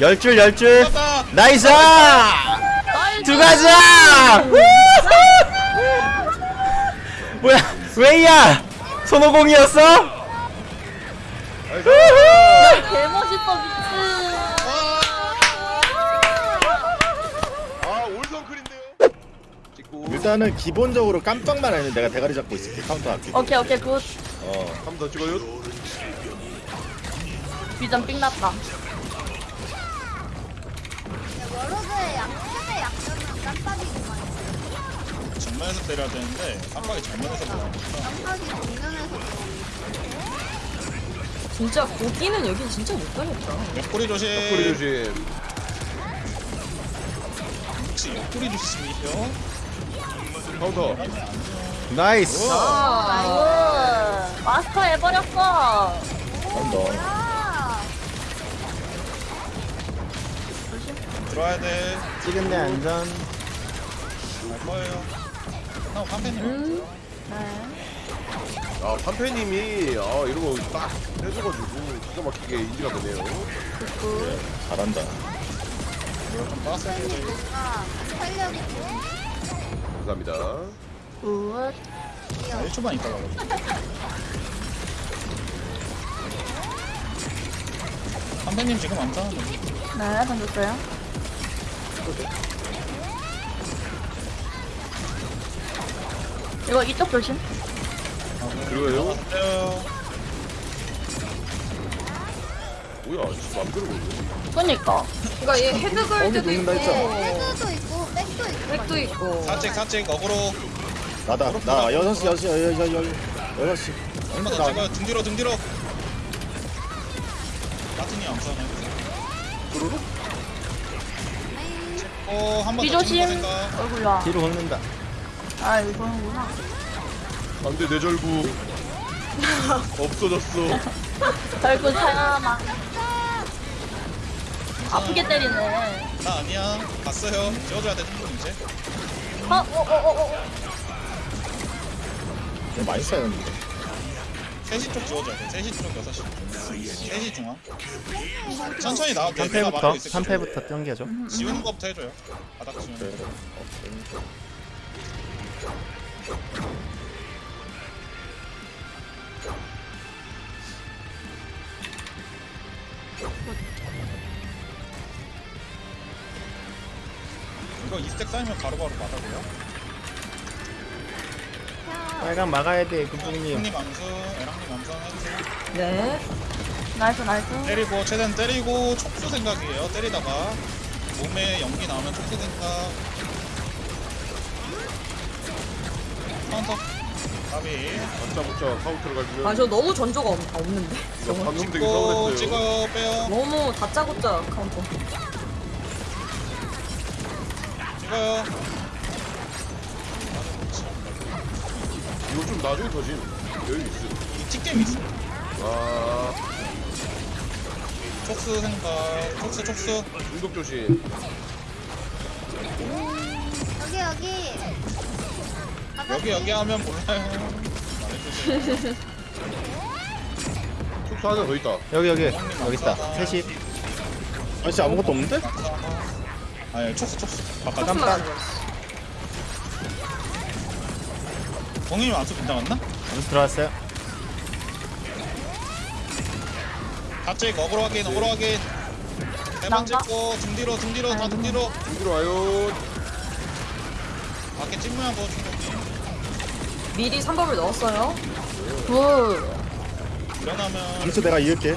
열줄 열줄. Nice 들어가자 뭐야 왜야 손오공이었어 아 올성클인데요. 찍고 일단은 기본적으로 깜짝만 아니면 내가 대가리 잡고 있을게 카운터 할게 오케이 오케이 good 어 한 번 더 찍어요. 비전 삥 났다 워로드의 약점의 약점은 깜빡이구만. 정면에서 때려야 되는데 깜빡이 정면에서 뭐야? 깜빡이 정면에서 진짜 고기는 여긴 진짜 못 가겠다. 옆구리 조심. 꼬리 조심. 혹시 옆구리 조심이요? 카운터. 나이스 아 마스터 해버렸어 한번 아, 들어와야 돼. 찍은데 안전 갈 거예요. 형 깜패님. 음. 아 판페님이 아 이런 거 딱 해줘가지고 기가 막히게 인지가 되네요. 잘한다 이거 좀 빠졌어야 돼. 뭔가 활력 있고. 감사합니다. 굿 1초만 있다 가 가지고. 깜패님 지금 안 타는데. 네, 던졌어요. 이거 이쪽 조심. 그리고요. 뭐야 진짜 맘대로 보네. 그니까. 그러니까 얘 헤드걸드도 있고, 헤드도 있고 백도 있고. 백도 있고. 사직 사직 어그로. 나다 나 여섯 시 여섯 시 여- 여섯 시 한번 더 찍어요. 등 뒤로 등 뒤로. 어, 한번 생각. 얼굴야. 뒤로 긁는다 아, 이거는구나. 안돼 내 절구. 없어졌어. 얼굴 사야마. 아프게 때리네. 나 아니야. 갔어요. 지워줘야 돼, 충분 이제. 어, 어, 어, 어, 어. 이거 많이 쌓였는데 3시 쪽 지워줘야 돼. 3시 쪽, 6시. 3시 중앙. 천천히 나와. 내가 3패부터 막고 있을게. 3패부터 당겨줘 지우는 거부터 해줘요. 바닥 지우는 네. 거. 이거 이스택 쌓이면 바로바로 막아줘요. 빨간 막아야 돼 금붕님 형님 암수, 에랑님 암수 하나 해주세요. 네. 나이스, 나이스. 때리고 최대한 때리고 촉수 생각이에요. 때리다가 몸에 연기 나오면 촉수 생각. 카운터. 가비. 맞자 붙자 카운터를 아, 가지면 저 너무 전조가 없, 없는데. 방금 되게 찍고 서운했어요. 찍어요 빼요. 너무 다짜고짜 카운터. 찍어요. 이거 좀 나중에 터진 여유 있어. 이 틱겜 있어. 아 촉수 생각. 촉수 촉수. 중독 조심. 여기 여기. 여기 여기 하면 몰라요. 말해주세요. 촉수 하나 더 있다. 여기 여기 여기 있다 3시 아저씨 아무것도 없는데? 아니 촉수 촉수. 바깥. 깜빡. 공인이 안수 빗나갔나? 점수 들어왔어요 갑자기 어그로 확인 어그로 확인. 세번 난가? 찍고 등 뒤로 등 뒤로 다등 뒤로. 힘들어 와요. 밖에 찍으면 뭐 충분히. 미리 3법을 넣었어요. 굿. 일어나면 점수 내가 이을게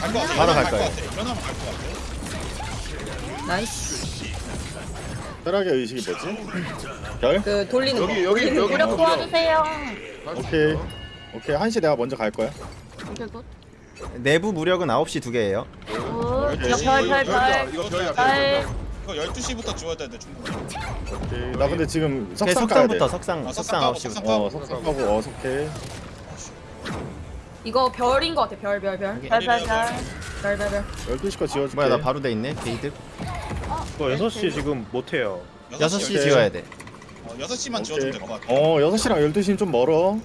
갈것 같아. 바로 갈 일어나면 거예요. 것 같아. 일어나면 갈것 같아. 나이스. 혈압의 의식이 뭐지? 별? 그 돌리는 여기 거. 여기 돌리는 여기 거. 무력 도와주세요. 오케이 오케이 한시 내가 먼저 갈 거야 오케이, 굿. 내부 무력은 9시 두 개예요 굿. 열두 이거 시, 별, 별, 별이야. 별. 이거 별이야. 별. 이거 12시부터 지워야 되는데 충분히. 오케이 나 근데 지금 오케이, 석상 돼 석상부터 석상 아, 석상 석상 9시부터 까고, 어 석상하고 어 석해 이거 별인 거 같아. 별, 별, 별. 별, 별, 별. 별, 별, 별. 12시 거 지워줄게 뭐야 나 바로 돼 있네 게이드 저 6시 지금 못해요 6시 오케이. 지워야 돼 어, 6시만 지워주면 될 것 같아. 어 6시랑 12시는 좀 멀어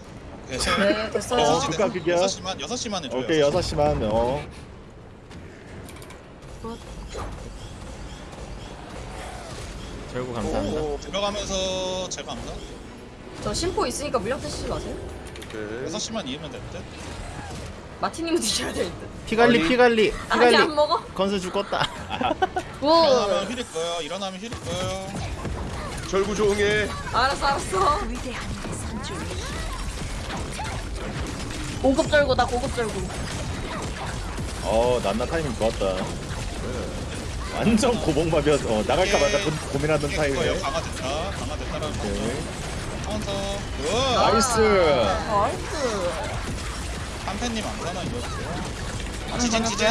네, 네, 됐어요. 어, 그게야. 6시만 6시만 해줘요. 오케이 6시만 어 절구 감사합니다. 오, 들어가면서 제가 안 가? 저 심포 있으니까 물량 테스트 마세요. 오케이. 6시만 이으면 될 듯? 마티님은 드셔야 될 듯. 피갈리 아니. 피갈리 아니 안 피갈리. 먹어? 건수 죽었다. 굿. 일어나면 힐일 거예요 일어나면 힐일 거예요 절구 조응해. 알았어 알았어. 고급 절구다 고급 절구. 어 난나 타이밍 좋았다 완전 고봉밥이었어 어, 나갈까 말까 고, 고민하던 이게 그거예요 타이밍에 강화됐다 강화됐다라는 거 오케이. 카운터 good nice nice. 한팬님 안 사나 이거 지진 지진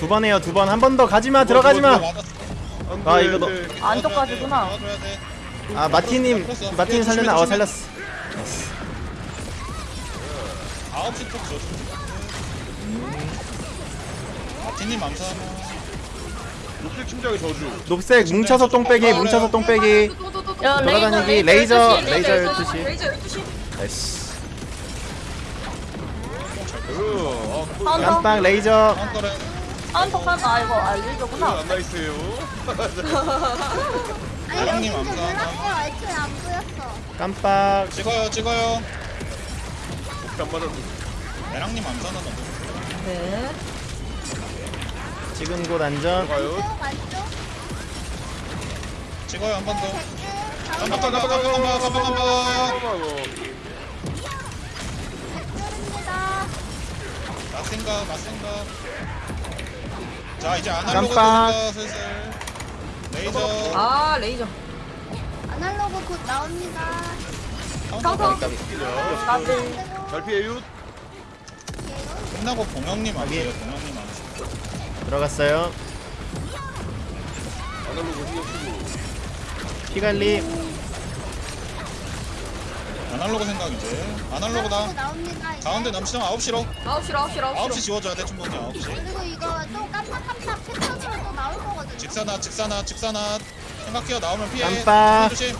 두 번 해요 두 번. 한 번 더 가지마 들어가지 마. 안 아, 돼. 이거 너- 안쪽까지구나. 도와줘야 돼아 마티님 마티님 살렸나? 어 살렸어. 9시 쪽 줘줘 마티님 안 사나 녹색 심장의 저주. 녹색 뭉쳐서 똥 빼기 뭉쳐서 똥 빼기. 야 돌아다니기, 레이저 레이저, 레이저 12시. 12시. 레이저 12시. nice. 어, 아, 레이저. 카운터래 아 이거 아 이건 레이저구나. 안 nice해요. 아니 사장님 여기 좀 감사합니다. 몰랐어요. 애초에 안 보였어. 깜빡. 찍어요 찍어요 혹시 안 맞았어. 애랑님 안 사나 먼저 네. 지금 곳 안전. 가요. 쭉 안쪽. 찍어요 한 번 더 댓글. 깜빡 깜빡 깜빡 깜빡 깜빡 깜빡 잠깐만. 댓글입니다. 맞생각 맞생각 자 이제 아날로그 깜빡. 슬슬 레이저 아 레이저. 아날로그 곧 나옵니다. 카운터. 나들. 잘 피해요. 끝나고 돼요 봉영님 안 돼요 들어갔어요. 아날로그 신경 쓰고. 피갈리. 아날로그 생각 이제 아날로그다 아날로그 나옵니다. 이제. 가운데 남시장 9시로 9시로 9시로 9시 9시로. 지워줘야 돼 충분히 9시 그리고 이거 또 깜빡깜빡 패턴으로 또 나올 거거든요. 직사나 직사나 직사나 생각해요 나오면 피해 깜빡. 조심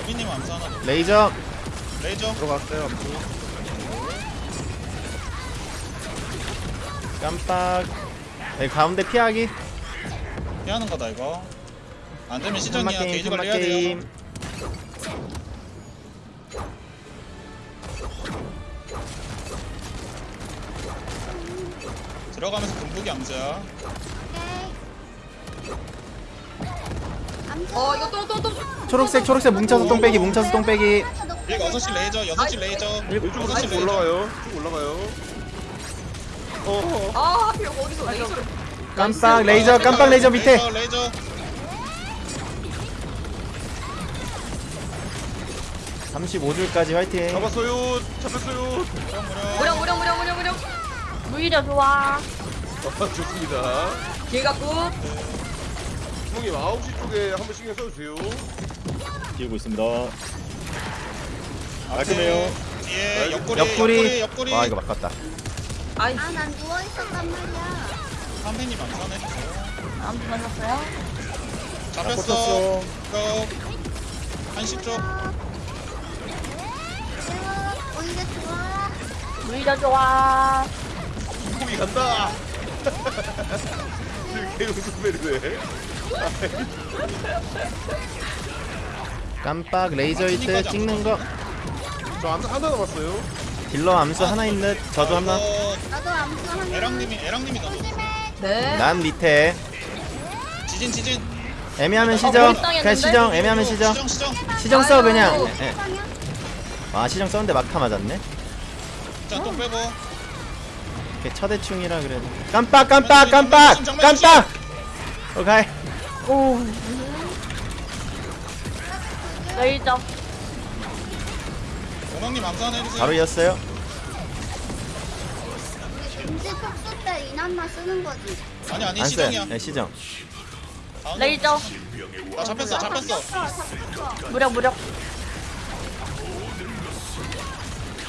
여기님 암사나 레이저. 레이저 들어갔어요 깜빡. 여기 가운데 피하기. 피하는 거다 이거 안 되면 시전이야 게임 게이지 관리해야 돼요. 들어가면서 암수야 오케이. 암수. 어 이거 또또 또. 초록색 초록색 뭉쳐서 똥 빼기 뭉쳐서 똥 빼기. 일 6시 레이저 6시 레이저 이쪽으로 6시 쭉 레이저 올라가요. 쭉 올라가요. 어. 아 하필 여기 어디서 레이저를. 깜빡 레이저 깜빡 레이저 밑에. 레이저 레이저 35줄까지 화이팅. 잡았어요. 잡혔어요. 무력 무력 무력 무력 무력. 무력 좋아. 아, 좋습니다. 길가 good. 형님 9시 쪽에 한 번 신경 써주세요. 띄우고 있습니다 깔끔해요 뒤에 옆구리 옆구리. 옆구리 와 이거 바꿨다. 아이 아, 난 누워 있었단 말이야. 선배님 안 보내셨어요? 잡혔어 꽂혔어. 이거 한시 쪽 내가 오히려 좋아. 무이려 좋아. 거기 간다. 개우 선배네. 깜빡 레이저 이트 찍는 거. 저 하나 하나 남았어요. 딜러 암수 하나 있는 저도 하나. 이거 나도 암수 하나. 애랑님이 넣어 조심해. 네. 난 밑에. 지진 지진 애매하면 어, 시정. 몰입당했는데? 그냥 시정. 애매하면 시정. 시정 시정 시정 써 그냥. 아이고. 예. 아 시정 썼는데 막타 맞았네. 자 또 빼고 이렇게 처대충이라 그래도. 깜빡 깜빡 깜빡 깜빡. 오케이. 오. 레이저. 공항님 암산 해주세요 바로 이었어요. 금지 톡수 때 이난나 쓰는 거지. 아니 아니 안 써요. 시정이야 네 시정. 레이저. 나 잡혔어 잡혔어, 잡혔어. 무력 무력.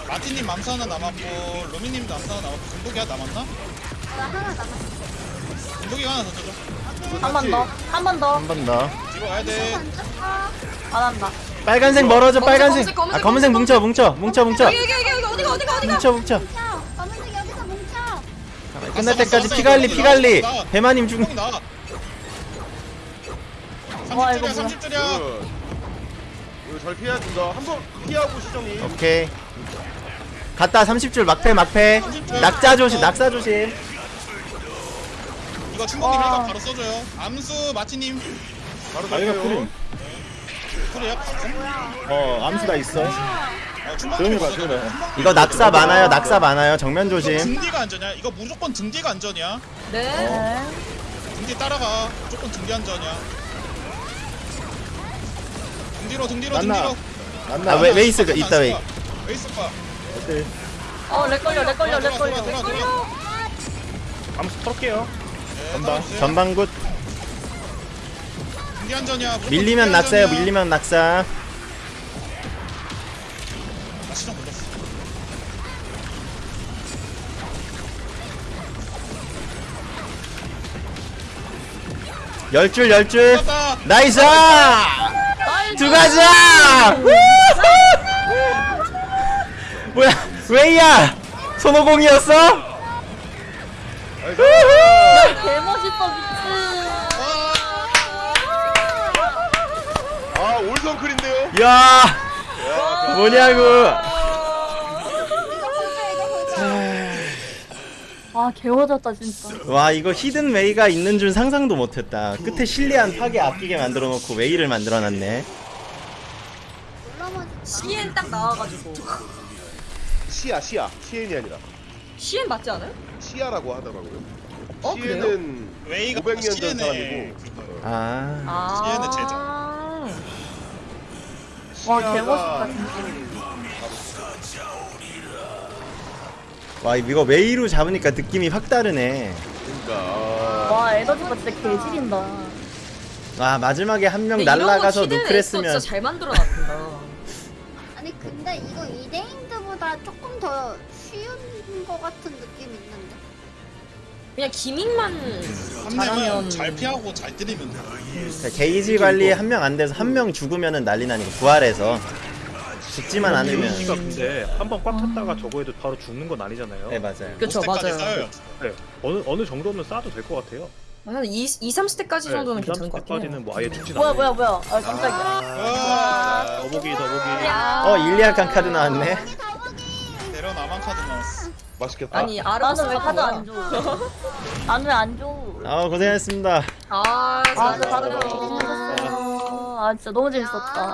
마티님 맘수 하나 남았고 루미님도 암수 하나 남았고 금복이 하나 남았나? 나 하나 남았어. 금복이가 하나 더 줘줘 한 번 더. 한 번 더. 한 번 더. 뒤로 가야 돼 안 한다. 빨간색 멀어져 빨간색. 검은색, 아 검은색 뭉쳐 뭉쳐 뭉쳐 뭉쳐. 여기 여기 여기 여기 어디가 어디가 어디가. 뭉쳐 뭉쳐. 뭉쳐. 검은색 여기서 뭉쳐. 끝날 갔어, 때까지 갔어, 피 관리 갔어. 피 관리 나와. 대마님 죽 형이 나와 와, 이거 30줄이야 뭐야. 30줄이야 굿. 이거 잘 피해야 된다. 한번 피하고 시정이. 오케이 갔다 30줄 막패 막패 낙자 조심 낙사 조심 이거 와. 힐각 바로 써줘요 암수 마티님 바로 아이가 갈게요. 프림 그래요? 어 암수 다 있어 어, 조용히 봐. 조용히 봐 이거 낙사 많아요 낙사 많아요 정면 조심 등 뒤가 안전이야 이거 무조건 등 뒤가 안전이야 네. 네. 등뒤 따라가 무조건 등 뒤 안전이야 등 뒤로 등 뒤로 만나. 등뒤로 만나 아, 왜- 왜 있을 거- 있다, 왜. 왜 있을 거야 오케이 어, lag 걸려, lag 걸려, lag 걸려. 돌아, 돌아. 암수 털게요. 네, 전방. 전방 good 안전이야 무조건 밀리면 낙사요. 밀리면 낙사 아 시정 걸렸어 열줄 열줄 떴다 nice 두 가자 뭐야 웨이야 손오공이었어 개멋있어, 미친. 아 올성클인데요. 야 뭐냐고. 아, 개워졌다, 진짜. 와 이거 hidden 웨이가 있는 줄 상상도 못했다 끝에 실리안 파괴 아끼게 만들어 놓고 웨이를 만들어 놨네 올라만 CN 딱 나와가지고. 시아 시아 CN이 아니라 CN 맞지 않아요? 시아라고 하더라고요. 어, 시에는 웨이가 500년 전 사람이고 아 시엔의 제자. 와 개멋있다. 와 이거 웨이로 잡으니까 느낌이 확 다르네. 그러니까 아... 와 에너지가 진짜 개질인다. 와 마지막에 한명 날라가서 누크했으면 진짜 잘 만들어놨다. 아니 근데 이거 2대1 생각보다 조금 더 쉬운 것 같은 느낌이 있는데. 그냥 기믹만 잘하면 잘 피하고 잘 때리면 돼 네, 게이지 관리 한 명 안 돼서 한 명 죽으면 난리 나니까 부활해서 죽지만 음, 않으면. 데이지가 근데 한 번 꽉 찼다가 저거 해도 바로 죽는 건 아니잖아요. 네 맞아요. 그쵸 뭐 맞아요. 쌓여요. 네. 어느 어느 정도면 싸도 될 것 같아요. 한 2, 2, 3스택까지 정도는 괜찮은 것 같긴 해요 뭐 아예 죽진 뭐야 뭐야 뭐야. 아 깜짝이야 아, 더보기 더보기 어 일리아칸 카드 나왔네. 어, 맛있겠다. 아니 나는 왜 카드 안 줘? 나는 왜안 줘? 아 고생했습니다 아, 아. 다들 고생하셨어요. 아, 진짜 너무 재밌었다.